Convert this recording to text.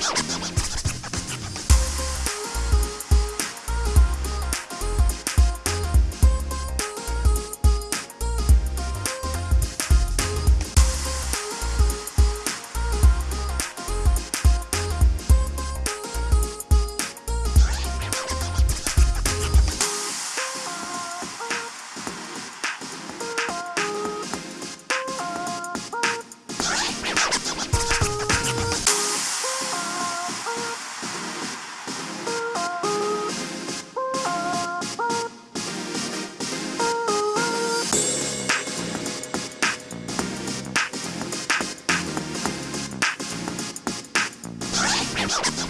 you Thank you.